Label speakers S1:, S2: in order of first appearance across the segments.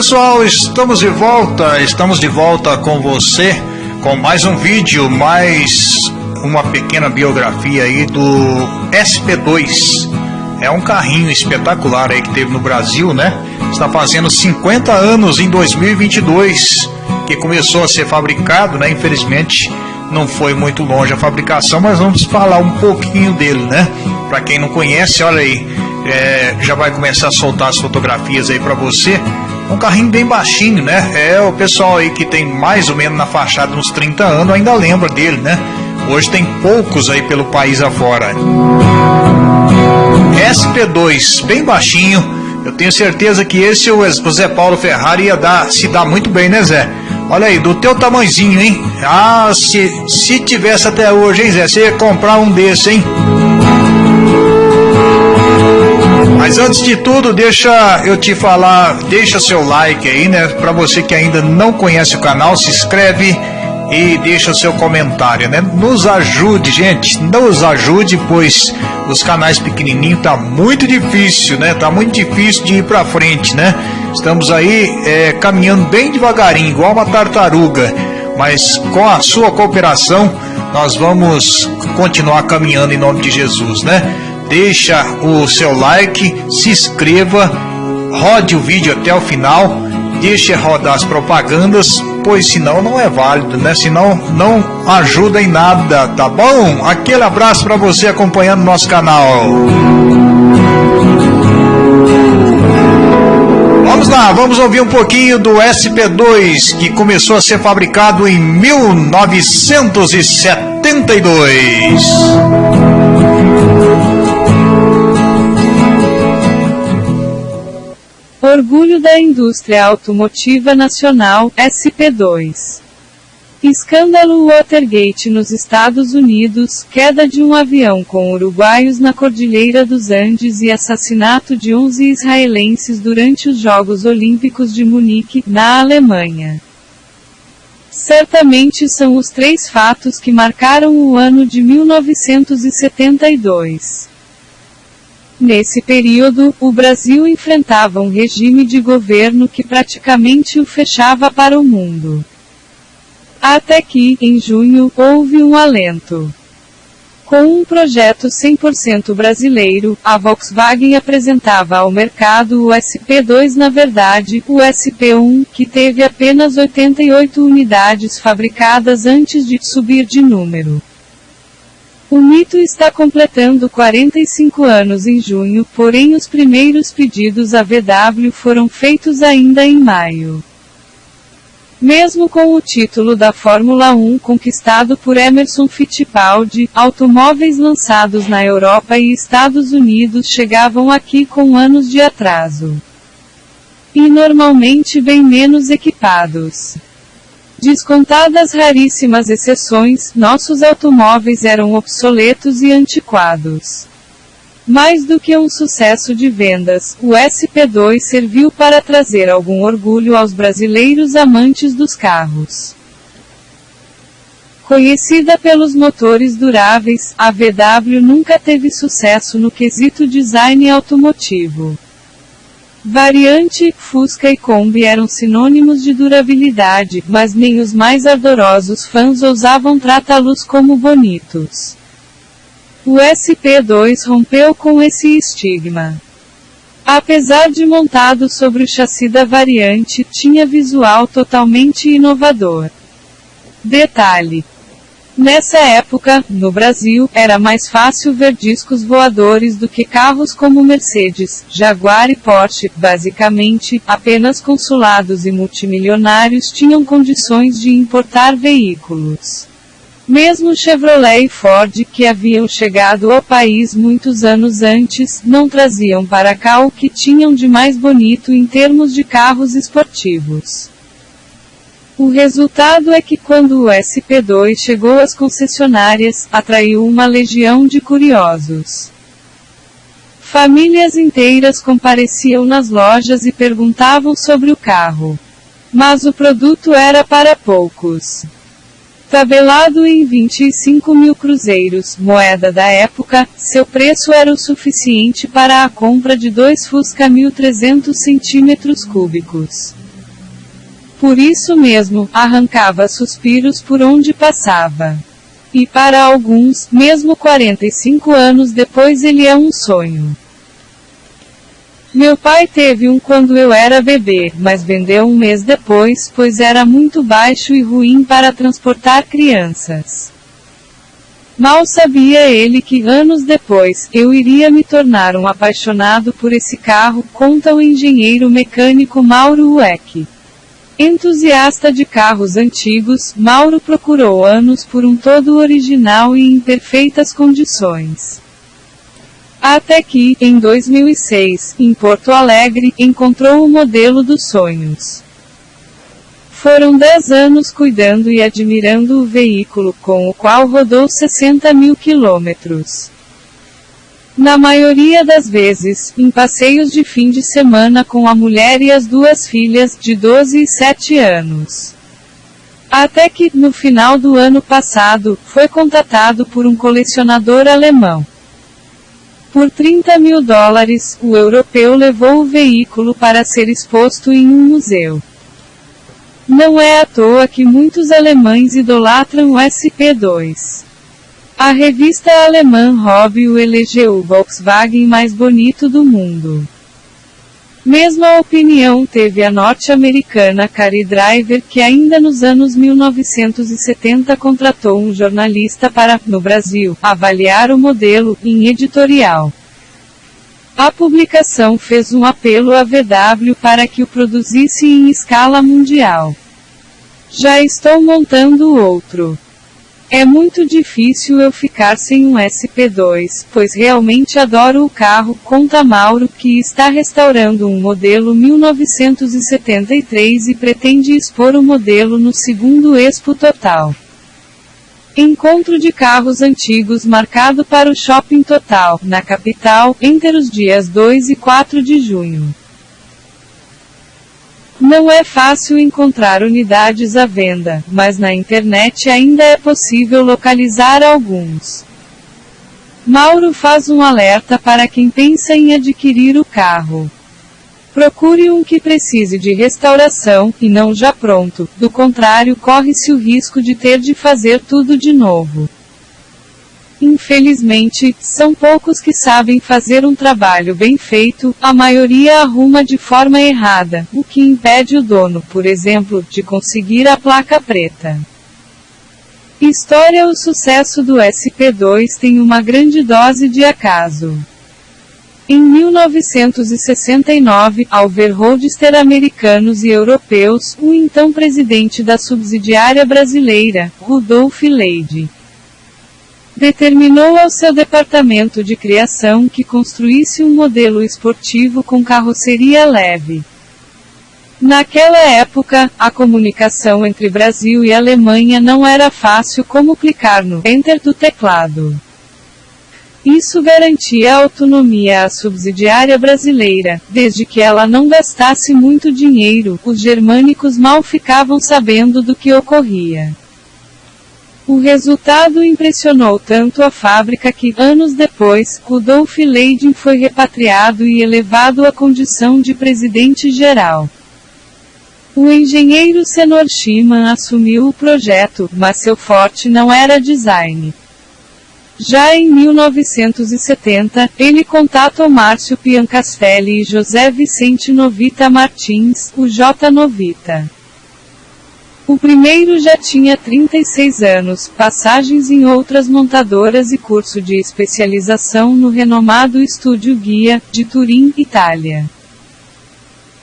S1: pessoal, estamos de volta, estamos de volta com você com mais um vídeo, mais uma pequena biografia aí do SP2. É um carrinho espetacular aí que teve no Brasil, né? Está fazendo 50 anos em 2022 que começou a ser fabricado, né? Infelizmente não foi muito longe a fabricação, mas vamos falar um pouquinho dele, né? Para quem não conhece, olha aí, é, já vai começar a soltar as fotografias aí para você. Um carrinho bem baixinho, né? É o pessoal aí que tem mais ou menos na fachada uns 30 anos ainda lembra dele, né? Hoje tem poucos aí pelo país afora. SP2, bem baixinho. Eu tenho certeza que esse o Zé Paulo Ferrari ia dar, se dar muito bem, né, Zé? Olha aí, do teu tamanzinho, hein? Ah, se, se tivesse até hoje, hein, Zé? Você ia comprar um desse, hein? Mas antes de tudo, deixa eu te falar, deixa seu like aí, né? Para você que ainda não conhece o canal, se inscreve e deixa seu comentário, né? Nos ajude, gente, nos ajude, pois os canais pequenininhos tá muito difícil, né? Tá muito difícil de ir para frente, né? Estamos aí é, caminhando bem devagarinho, igual uma tartaruga, mas com a sua cooperação nós vamos continuar caminhando em nome de Jesus, né? Deixa o seu like, se inscreva, rode o vídeo até o final, deixe rodar as propagandas pois senão não é válido, né? Senão não ajuda em nada, tá bom? Aquele abraço para você acompanhando nosso canal. Vamos lá, vamos ouvir um pouquinho do SP2 que começou a ser fabricado em 1972.
S2: Orgulho da indústria automotiva nacional, SP2. Escândalo Watergate nos Estados Unidos, queda de um avião com uruguaios na Cordilheira dos Andes e assassinato de 11 israelenses durante os Jogos Olímpicos de Munique, na Alemanha. Certamente são os três fatos que marcaram o ano de 1972. Nesse período, o Brasil enfrentava um regime de governo que praticamente o fechava para o mundo. Até que, em junho, houve um alento. Com um projeto 100% brasileiro, a Volkswagen apresentava ao mercado o SP2 na verdade, o SP1, que teve apenas 88 unidades fabricadas antes de subir de número. O mito está completando 45 anos em junho, porém os primeiros pedidos à VW foram feitos ainda em maio. Mesmo com o título da Fórmula 1 conquistado por Emerson Fittipaldi, automóveis lançados na Europa e Estados Unidos chegavam aqui com anos de atraso. E normalmente bem menos equipados. Descontadas raríssimas exceções, nossos automóveis eram obsoletos e antiquados. Mais do que um sucesso de vendas, o SP2 serviu para trazer algum orgulho aos brasileiros amantes dos carros. Conhecida pelos motores duráveis, a VW nunca teve sucesso no quesito design automotivo. Variante, Fusca e Kombi eram sinônimos de durabilidade, mas nem os mais ardorosos fãs ousavam tratá-los como bonitos. O SP2 rompeu com esse estigma. Apesar de montado sobre o chassi da variante, tinha visual totalmente inovador. Detalhe: Nessa época, no Brasil, era mais fácil ver discos voadores do que carros como Mercedes, Jaguar e Porsche. Basicamente, apenas consulados e multimilionários tinham condições de importar veículos. Mesmo Chevrolet e Ford, que haviam chegado ao país muitos anos antes, não traziam para cá o que tinham de mais bonito em termos de carros esportivos. O resultado é que quando o SP2 chegou às concessionárias, atraiu uma legião de curiosos. Famílias inteiras compareciam nas lojas e perguntavam sobre o carro. Mas o produto era para poucos. Tabelado em 25 mil cruzeiros, moeda da época, seu preço era o suficiente para a compra de dois Fusca 1300 centímetros cúbicos. Por isso mesmo, arrancava suspiros por onde passava. E para alguns, mesmo 45 anos depois, ele é um sonho. Meu pai teve um quando eu era bebê, mas vendeu um mês depois, pois era muito baixo e ruim para transportar crianças. Mal sabia ele que, anos depois, eu iria me tornar um apaixonado por esse carro, conta o engenheiro mecânico Mauro Weck. Entusiasta de carros antigos, Mauro procurou anos por um todo original e em perfeitas condições. Até que, em 2006, em Porto Alegre, encontrou o modelo dos sonhos. Foram 10 anos cuidando e admirando o veículo, com o qual rodou 60 mil quilômetros. Na maioria das vezes, em passeios de fim de semana com a mulher e as duas filhas, de 12 e 7 anos. Até que, no final do ano passado, foi contatado por um colecionador alemão. Por 30 mil dólares, o europeu levou o veículo para ser exposto em um museu. Não é à toa que muitos alemães idolatram o SP2. A revista alemã o elegeu o Volkswagen mais bonito do mundo. Mesma opinião teve a norte-americana Carrie Driver, que ainda nos anos 1970 contratou um jornalista para, no Brasil, avaliar o modelo, em editorial. A publicação fez um apelo à VW para que o produzisse em escala mundial. Já estou montando outro. É muito difícil eu ficar sem um SP2, pois realmente adoro o carro, conta Mauro, que está restaurando um modelo 1973 e pretende expor o modelo no segundo Expo Total. Encontro de carros antigos marcado para o Shopping Total, na capital, entre os dias 2 e 4 de junho. Não é fácil encontrar unidades à venda, mas na internet ainda é possível localizar alguns. Mauro faz um alerta para quem pensa em adquirir o carro. Procure um que precise de restauração, e não já pronto, do contrário, corre-se o risco de ter de fazer tudo de novo. Infelizmente, são poucos que sabem fazer um trabalho bem feito, a maioria arruma de forma errada, o que impede o dono, por exemplo, de conseguir a placa preta. História O sucesso do SP2 tem uma grande dose de acaso. Em 1969, ao ver roadster americanos e europeus, o então presidente da subsidiária brasileira, Rudolf Leide, Determinou ao seu departamento de criação que construísse um modelo esportivo com carroceria leve. Naquela época, a comunicação entre Brasil e Alemanha não era fácil como clicar no Enter do teclado. Isso garantia autonomia à subsidiária brasileira, desde que ela não gastasse muito dinheiro, os germânicos mal ficavam sabendo do que ocorria. O resultado impressionou tanto a fábrica que, anos depois, Rudolf Leiding foi repatriado e elevado à condição de presidente-geral. O engenheiro Senor Schimann assumiu o projeto, mas seu forte não era design. Já em 1970, ele contatou Márcio Piancastelli e José Vicente Novita Martins, o J. Novita. O primeiro já tinha 36 anos, passagens em outras montadoras e curso de especialização no renomado Estúdio Guia, de Turim, Itália.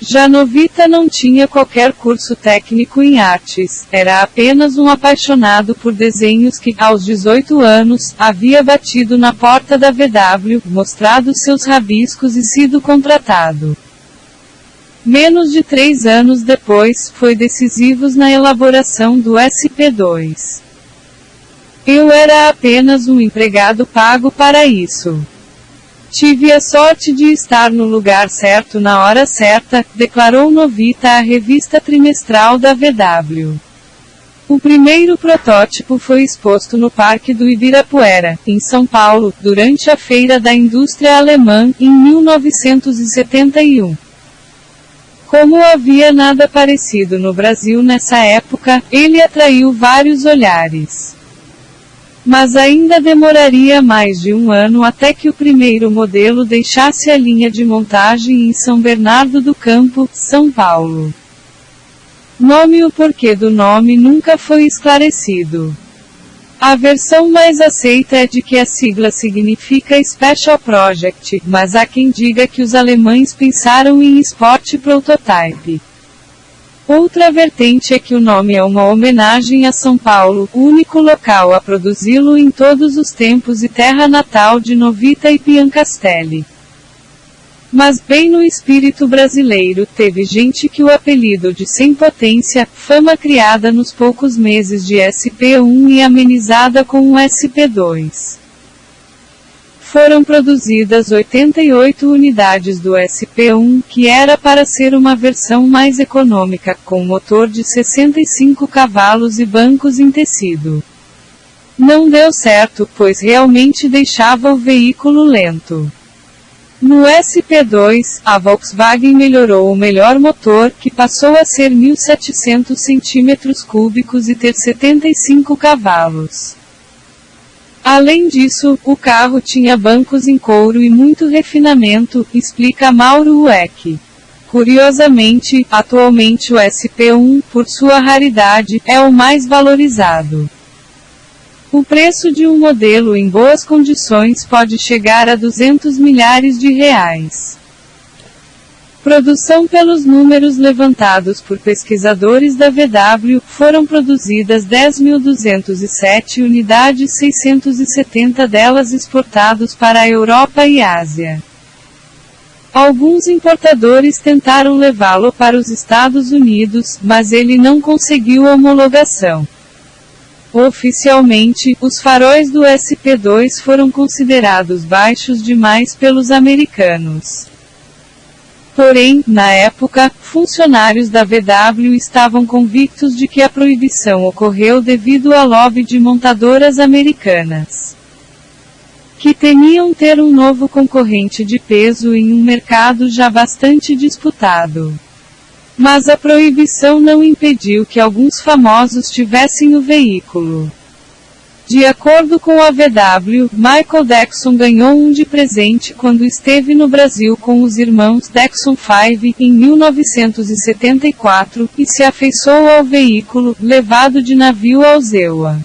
S2: Janovita não tinha qualquer curso técnico em artes, era apenas um apaixonado por desenhos que, aos 18 anos, havia batido na porta da VW, mostrado seus rabiscos e sido contratado. Menos de três anos depois, foi decisivos na elaboração do SP2. Eu era apenas um empregado pago para isso. Tive a sorte de estar no lugar certo na hora certa, declarou Novita à revista trimestral da VW. O primeiro protótipo foi exposto no Parque do Ibirapuera, em São Paulo, durante a Feira da Indústria Alemã, em 1971. Como havia nada parecido no Brasil nessa época, ele atraiu vários olhares. Mas ainda demoraria mais de um ano até que o primeiro modelo deixasse a linha de montagem em São Bernardo do Campo, São Paulo. Nome o porquê do nome nunca foi esclarecido. A versão mais aceita é de que a sigla significa Special Project, mas há quem diga que os alemães pensaram em Sport Prototype. Outra vertente é que o nome é uma homenagem a São Paulo, único local a produzi-lo em todos os tempos e terra natal de Novita e Piancastelli. Mas bem no espírito brasileiro, teve gente que o apelido de sem potência, fama criada nos poucos meses de SP1 e amenizada com um SP2. Foram produzidas 88 unidades do SP1, que era para ser uma versão mais econômica, com motor de 65 cavalos e bancos em tecido. Não deu certo, pois realmente deixava o veículo lento. No SP2, a Volkswagen melhorou o melhor motor, que passou a ser 1.700 cm3 e ter 75 cavalos. Além disso, o carro tinha bancos em couro e muito refinamento, explica Mauro Ueck. Curiosamente, atualmente o SP1, por sua raridade, é o mais valorizado. O preço de um modelo em boas condições pode chegar a 200 milhares de reais. Produção pelos números levantados por pesquisadores da VW, foram produzidas 10.207 unidades 670 delas exportados para a Europa e Ásia. Alguns importadores tentaram levá-lo para os Estados Unidos, mas ele não conseguiu homologação. Oficialmente, os faróis do SP2 foram considerados baixos demais pelos americanos. Porém, na época, funcionários da VW estavam convictos de que a proibição ocorreu devido à lobby de montadoras americanas. Que temiam ter um novo concorrente de peso em um mercado já bastante disputado. Mas a proibição não impediu que alguns famosos tivessem o veículo. De acordo com a VW, Michael Dexon ganhou um de presente quando esteve no Brasil com os irmãos Dexon 5 em 1974 e se afeiçoou ao veículo, levado de navio ao Zewa.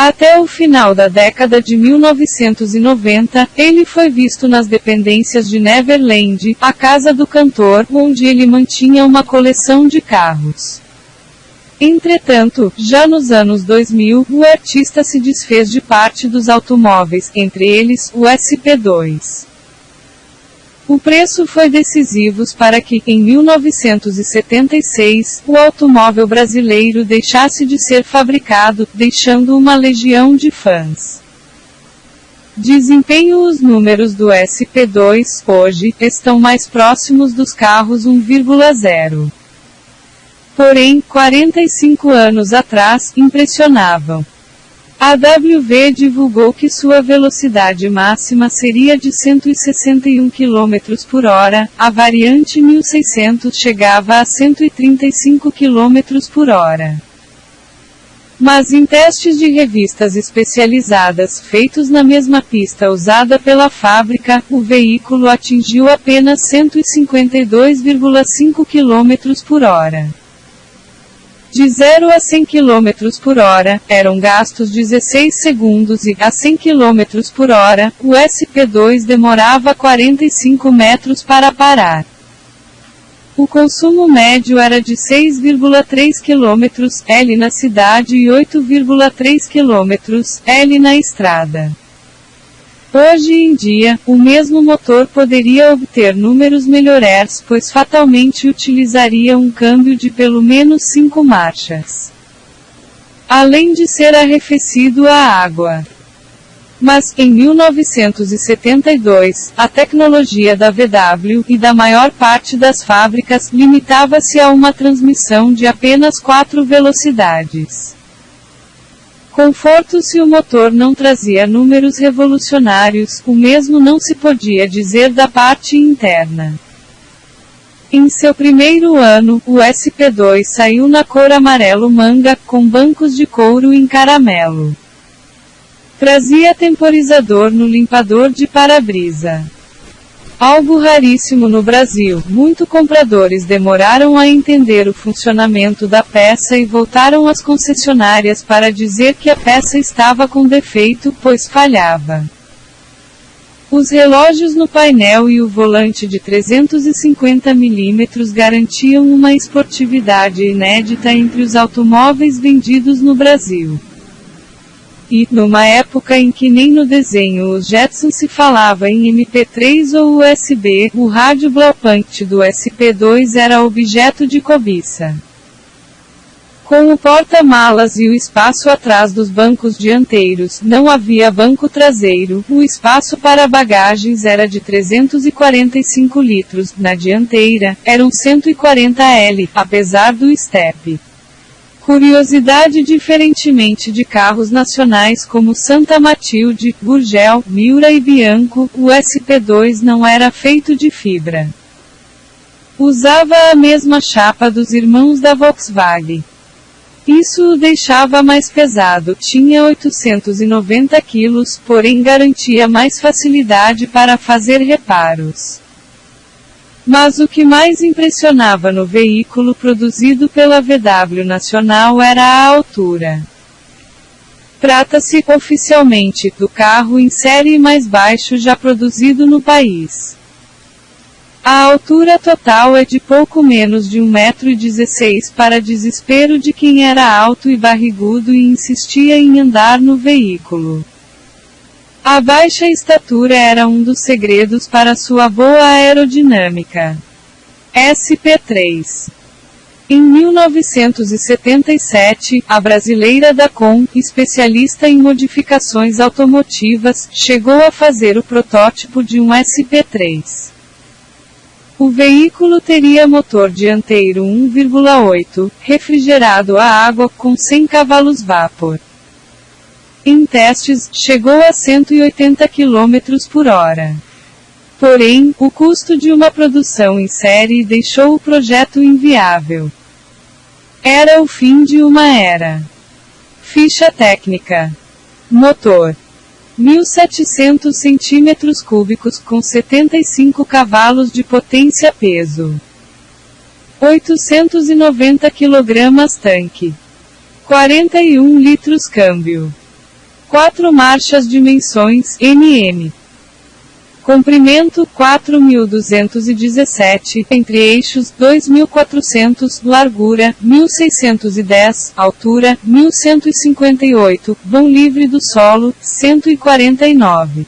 S2: Até o final da década de 1990, ele foi visto nas dependências de Neverland, a casa do cantor, onde ele mantinha uma coleção de carros. Entretanto, já nos anos 2000, o artista se desfez de parte dos automóveis, entre eles, o SP2. O preço foi decisivo para que, em 1976, o automóvel brasileiro deixasse de ser fabricado, deixando uma legião de fãs. Desempenho Os números do SP2, hoje, estão mais próximos dos carros 1,0. Porém, 45 anos atrás, impressionavam. A WV divulgou que sua velocidade máxima seria de 161 km por hora, a variante 1600 chegava a 135 km por hora. Mas em testes de revistas especializadas feitos na mesma pista usada pela fábrica, o veículo atingiu apenas 152,5 km por hora. De 0 a 100 km por hora, eram gastos 16 segundos e, a 100 km por hora, o SP2 demorava 45 metros para parar. O consumo médio era de 6,3 km L na cidade e 8,3 km L na estrada. Hoje em dia, o mesmo motor poderia obter números melhores, pois fatalmente utilizaria um câmbio de pelo menos 5 marchas. Além de ser arrefecido à água. Mas, em 1972, a tecnologia da VW e da maior parte das fábricas limitava-se a uma transmissão de apenas 4 velocidades. Conforto se o motor não trazia números revolucionários, o mesmo não se podia dizer da parte interna. Em seu primeiro ano, o SP2 saiu na cor amarelo manga, com bancos de couro em caramelo. Trazia temporizador no limpador de para-brisa. Algo raríssimo no Brasil, muito compradores demoraram a entender o funcionamento da peça e voltaram às concessionárias para dizer que a peça estava com defeito, pois falhava. Os relógios no painel e o volante de 350 mm garantiam uma esportividade inédita entre os automóveis vendidos no Brasil. E, numa época em que nem no desenho os Jetson se falava em MP3 ou USB, o rádio Blaupunk do SP2 era objeto de cobiça. Com o porta-malas e o espaço atrás dos bancos dianteiros, não havia banco traseiro, o espaço para bagagens era de 345 litros, na dianteira, eram 140 L, apesar do step. Curiosidade diferentemente de carros nacionais como Santa Matilde, Gurgel, Miura e Bianco, o SP2 não era feito de fibra. Usava a mesma chapa dos irmãos da Volkswagen. Isso o deixava mais pesado, tinha 890 quilos, porém garantia mais facilidade para fazer reparos. Mas o que mais impressionava no veículo produzido pela VW Nacional era a altura. Trata-se, oficialmente, do carro em série mais baixo já produzido no país. A altura total é de pouco menos de 1,16m para desespero de quem era alto e barrigudo e insistia em andar no veículo. A baixa estatura era um dos segredos para sua boa aerodinâmica. SP3 em 1977, a brasileira Dacon, especialista em modificações automotivas, chegou a fazer o protótipo de um SP3. O veículo teria motor dianteiro 1,8, refrigerado a água com 100 cavalos vapor. Em testes, chegou a 180 km por hora. Porém, o custo de uma produção em série deixou o projeto inviável. Era o fim de uma era. Ficha técnica: Motor 1700 centímetros cúbicos com 75 cavalos de potência peso. 890 kg tanque. 41 litros câmbio. 4 marchas dimensões NM. Comprimento 4217, entre eixos 2400, largura 1610, altura 1158, vão livre do solo 149.